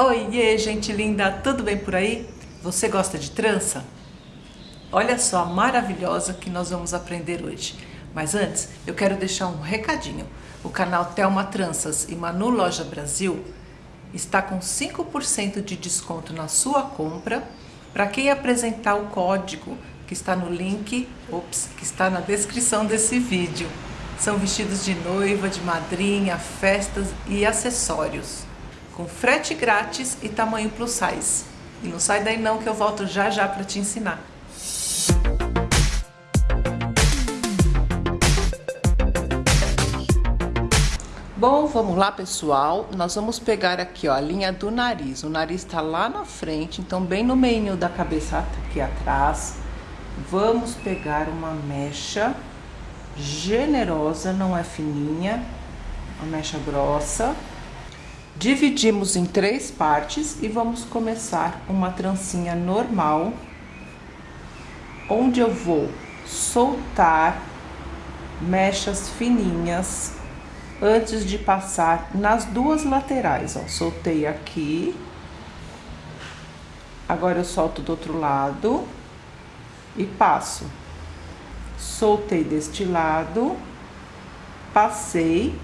Oiê, gente linda, tudo bem por aí? Você gosta de trança? Olha só a maravilhosa que nós vamos aprender hoje. Mas antes, eu quero deixar um recadinho. O canal Telma Tranças e Manu Loja Brasil está com 5% de desconto na sua compra para quem apresentar o código que está no link, ops, que está na descrição desse vídeo. São vestidos de noiva, de madrinha, festas e acessórios com frete grátis e tamanho plus size. E não sai daí não que eu volto já já para te ensinar. Bom, vamos lá pessoal, nós vamos pegar aqui ó, a linha do nariz, o nariz está lá na frente, então bem no meio da cabeça aqui atrás, vamos pegar uma mecha generosa, não é fininha, uma mecha grossa, Dividimos em três partes e vamos começar uma trancinha normal, onde eu vou soltar mechas fininhas antes de passar nas duas laterais, ó. Soltei aqui, agora eu solto do outro lado e passo. Soltei deste lado, passei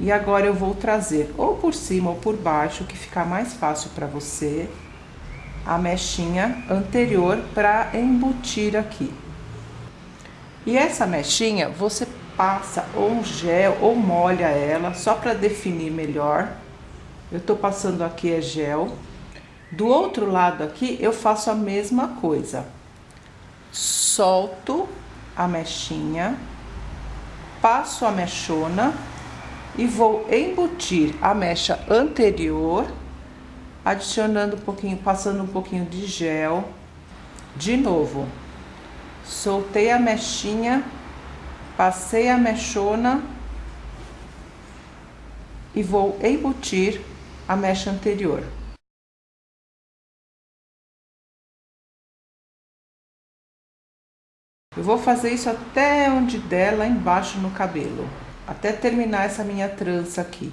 e agora eu vou trazer ou por cima ou por baixo, que ficar mais fácil para você, a mechinha anterior para embutir aqui. E essa mechinha você passa ou gel ou molha ela, só para definir melhor. Eu tô passando aqui é gel. Do outro lado aqui eu faço a mesma coisa. Solto a mechinha, passo a mechona e vou embutir a mecha anterior, adicionando um pouquinho, passando um pouquinho de gel. De novo, soltei a mechinha, passei a mechona e vou embutir a mecha anterior. Eu vou fazer isso até onde der lá embaixo no cabelo até terminar essa minha trança aqui.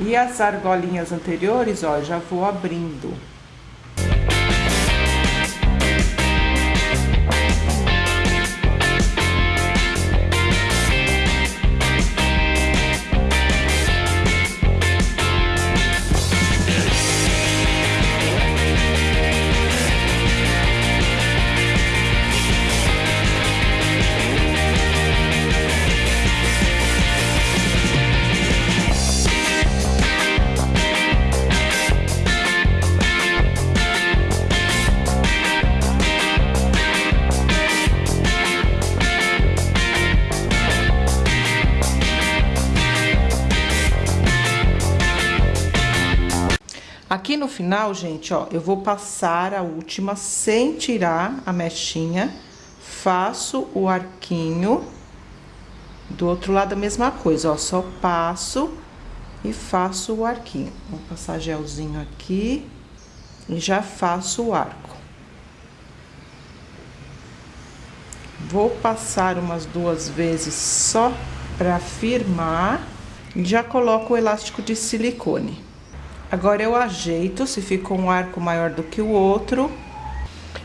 E as argolinhas anteriores, ó, já vou abrindo. Aqui no final, gente, ó, eu vou passar a última sem tirar a mechinha. Faço o arquinho. Do outro lado a mesma coisa, ó, só passo e faço o arquinho. Vou passar gelzinho aqui e já faço o arco. Vou passar umas duas vezes só para firmar e já coloco o elástico de silicone. Agora eu ajeito se ficou um arco maior do que o outro.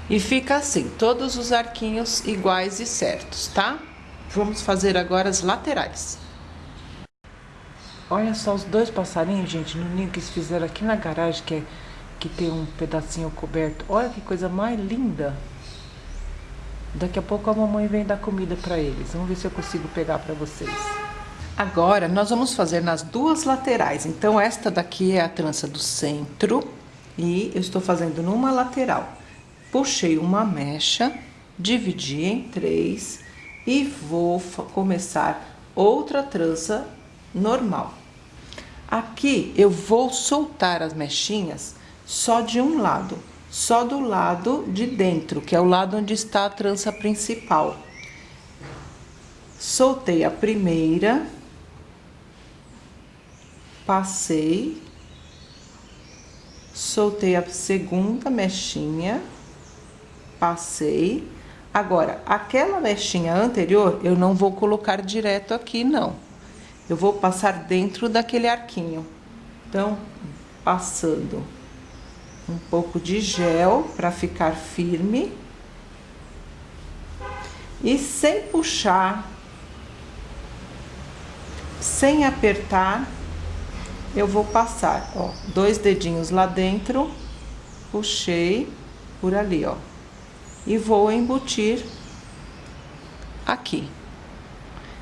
E fica assim, todos os arquinhos iguais e certos, tá? Vamos fazer agora as laterais. Olha só os dois passarinhos, gente, no ninho que eles fizeram aqui na garagem, que, é, que tem um pedacinho coberto. Olha que coisa mais linda. Daqui a pouco a mamãe vem dar comida para eles. Vamos ver se eu consigo pegar para vocês. Agora, nós vamos fazer nas duas laterais. Então, esta daqui é a trança do centro e eu estou fazendo numa lateral. Puxei uma mecha, dividi em três e vou começar outra trança normal. Aqui, eu vou soltar as mechinhas só de um lado, só do lado de dentro, que é o lado onde está a trança principal. Soltei a primeira passei, soltei a segunda mechinha, passei. Agora, aquela mechinha anterior, eu não vou colocar direto aqui, não. Eu vou passar dentro daquele arquinho. Então, passando um pouco de gel para ficar firme. E sem puxar, sem apertar, eu vou passar, ó, dois dedinhos lá dentro, puxei por ali, ó, e vou embutir aqui.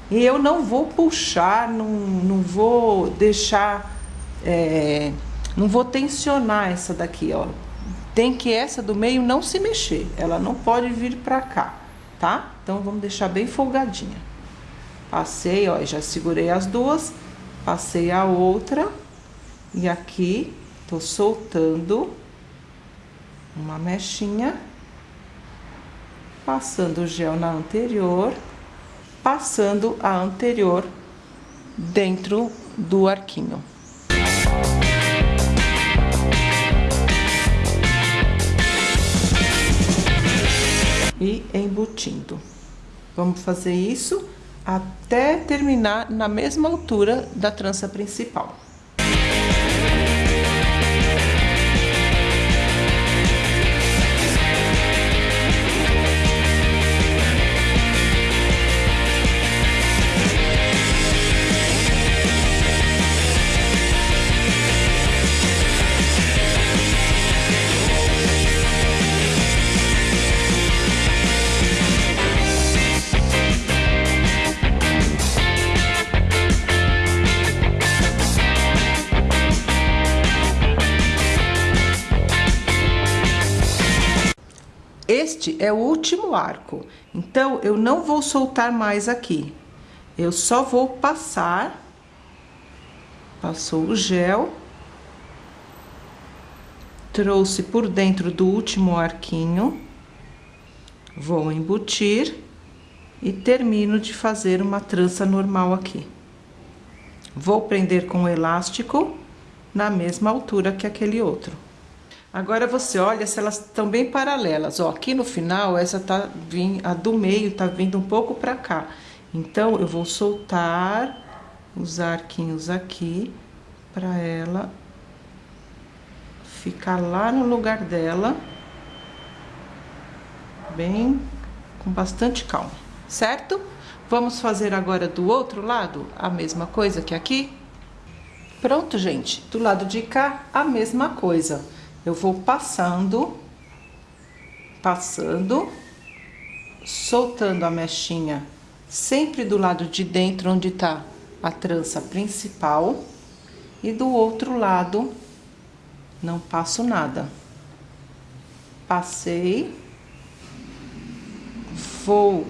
E eu não vou puxar, não, não vou deixar, é, não vou tensionar essa daqui, ó. Tem que essa do meio não se mexer, ela não pode vir pra cá, tá? Então, vamos deixar bem folgadinha. Passei, ó, já segurei as duas, passei a outra e aqui tô soltando uma mechinha, passando o gel na anterior, passando a anterior dentro do arquinho. E embutindo. Vamos fazer isso até terminar na mesma altura da trança principal. Este é o último arco, então eu não vou soltar mais aqui. Eu só vou passar, passou o gel, trouxe por dentro do último arquinho, vou embutir e termino de fazer uma trança normal aqui. Vou prender com o elástico na mesma altura que aquele outro. Agora você olha se elas estão bem paralelas. Ó, aqui no final, essa tá vindo, a do meio tá vindo um pouco pra cá. Então, eu vou soltar os arquinhos aqui pra ela ficar lá no lugar dela. Bem, com bastante calma, certo? Vamos fazer agora do outro lado a mesma coisa que aqui? Pronto, gente. Do lado de cá, a mesma coisa eu vou passando, passando, soltando a mechinha sempre do lado de dentro, onde tá a trança principal, e do outro lado não passo nada. Passei, vou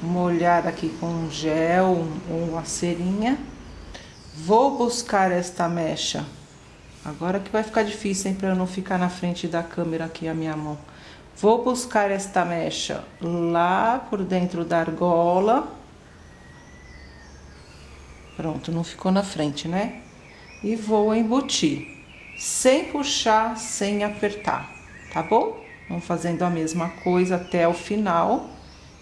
molhar aqui com gel ou uma cerinha, vou buscar esta mecha Agora que vai ficar difícil, hein, pra eu não ficar na frente da câmera aqui a minha mão. Vou buscar esta mecha lá por dentro da argola. Pronto, não ficou na frente, né? E vou embutir, sem puxar, sem apertar, tá bom? Vamos fazendo a mesma coisa até o final.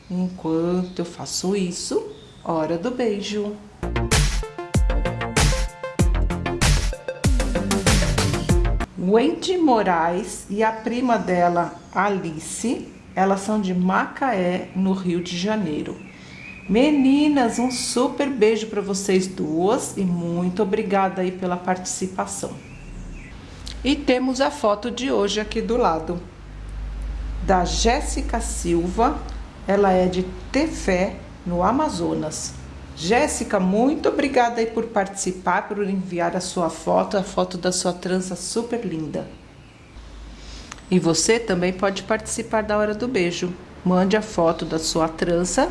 Enquanto eu faço isso, hora do beijo. Wendy Moraes e a prima dela, Alice, elas são de Macaé, no Rio de Janeiro. Meninas, um super beijo para vocês duas e muito obrigada aí pela participação. E temos a foto de hoje aqui do lado, da Jéssica Silva, ela é de Tefé, no Amazonas. Jéssica, muito obrigada aí por participar, por enviar a sua foto, a foto da sua trança super linda. E você também pode participar da hora do beijo. Mande a foto da sua trança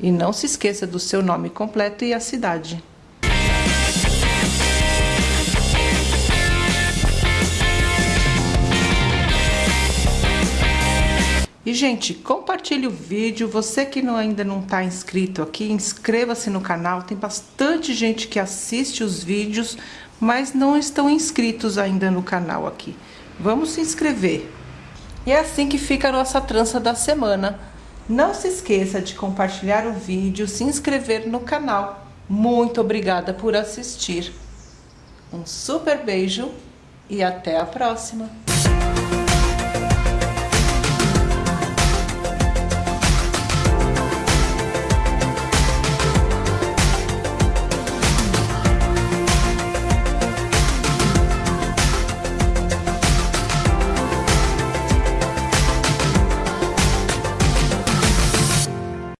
e não se esqueça do seu nome completo e a cidade. E, gente, compartilhe o vídeo. Você que não, ainda não está inscrito aqui, inscreva-se no canal. Tem bastante gente que assiste os vídeos, mas não estão inscritos ainda no canal aqui. Vamos se inscrever. E é assim que fica a nossa trança da semana. Não se esqueça de compartilhar o vídeo, se inscrever no canal. Muito obrigada por assistir. Um super beijo e até a próxima!